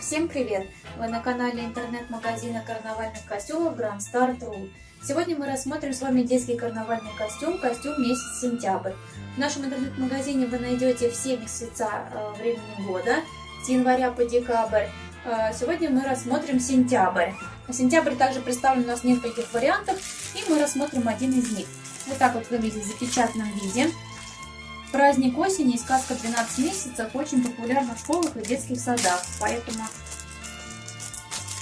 Всем привет! Вы на канале интернет-магазина карнавальных костюмов Grand Star True. Сегодня мы рассмотрим с вами детский карнавальный костюм, костюм месяц сентябрь. В нашем интернет-магазине вы найдете все месяца э, времени года, с января по декабрь. Э, сегодня мы рассмотрим сентябрь. Сентябрь также представлен у нас в нескольких вариантах, и мы рассмотрим один из них. Вот так вот выглядит в запечатанном виде. Праздник осени и сказка 12 месяцев очень популярна в школах и детских садах, поэтому,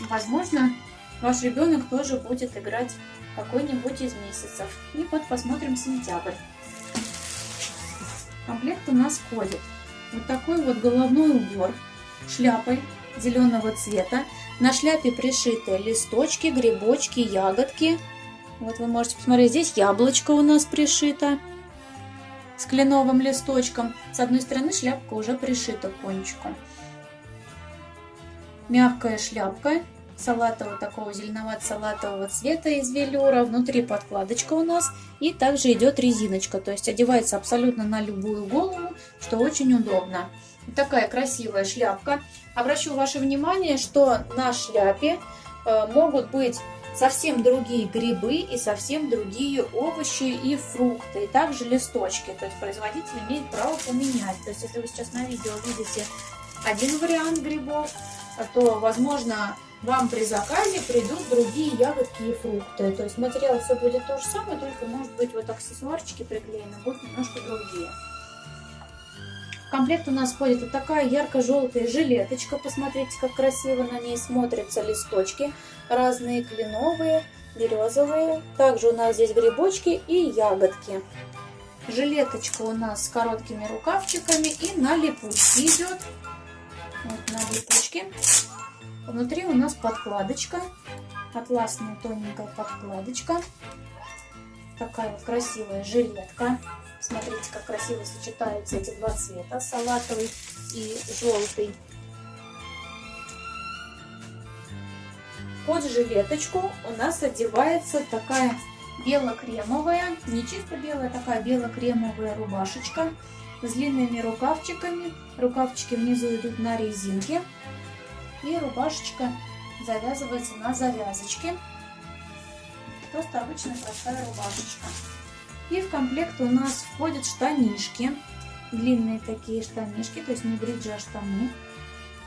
возможно, ваш ребенок тоже будет играть какой-нибудь из месяцев. И вот посмотрим сентябрь. Комплект у нас входит вот такой вот головной убор шляпой зеленого цвета. На шляпе пришиты листочки, грибочки, ягодки. Вот вы можете посмотреть, здесь яблочко у нас пришито с кленовым листочком. С одной стороны шляпка уже пришита кончиком. Мягкая шляпка салатового такого зеленовато-салатового цвета из велюра. Внутри подкладочка у нас и также идет резиночка, то есть одевается абсолютно на любую голову, что очень удобно. Такая красивая шляпка. Обращу ваше внимание, что на шляпе э, могут быть совсем другие грибы и совсем другие овощи и фрукты, и также листочки. То есть производитель имеет право поменять. То есть если вы сейчас на видео видите один вариант грибов, то, возможно, вам при заказе придут другие ягодки и фрукты. То есть материал все будет то же самое, только может быть вот аксессуарчики приклеены будут немножко другие. В комплект у нас входит вот такая ярко-желтая жилеточка. Посмотрите, как красиво на ней смотрятся листочки. Разные кленовые, березовые. Также у нас здесь грибочки и ягодки. Жилеточка у нас с короткими рукавчиками и на липучке идет. Вот на липучке. Внутри у нас подкладочка. Атласная тоненькая подкладочка. Такая вот красивая жилетка. Смотрите, как красиво сочетаются эти два цвета, салатовый и желтый. Под жилеточку у нас одевается такая бело-кремовая, не чисто белая, такая бело-кремовая рубашечка с длинными рукавчиками. Рукавчики внизу идут на резинке. И рубашечка завязывается на завязочке. Просто обычная простая рубашечка. И в комплект у нас входят штанишки. Длинные такие штанишки, то есть не бриджи, а штаны.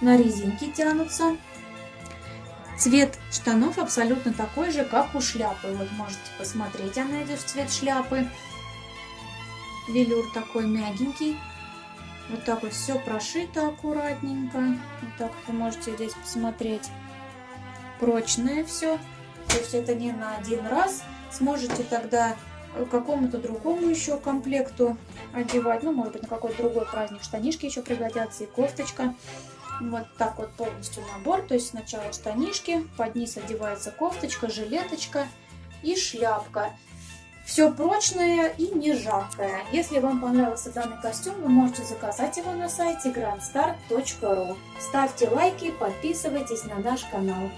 На резинке тянутся. Цвет штанов абсолютно такой же, как у шляпы. Вот можете посмотреть, она идет в цвет шляпы. Велюр такой мягенький. Вот так вот все прошито аккуратненько. Вот так вы можете здесь посмотреть. Прочное все. То есть это не на один раз. Сможете тогда какому-то другому еще комплекту одевать. Ну, может быть, на какой-то другой праздник штанишки еще пригодятся и кофточка. Вот так вот полностью набор. То есть сначала штанишки, под низ одевается кофточка, жилеточка и шляпка. Все прочное и не жаркое. Если вам понравился данный костюм, вы можете заказать его на сайте grandstar.ru. Ставьте лайки, подписывайтесь на наш канал.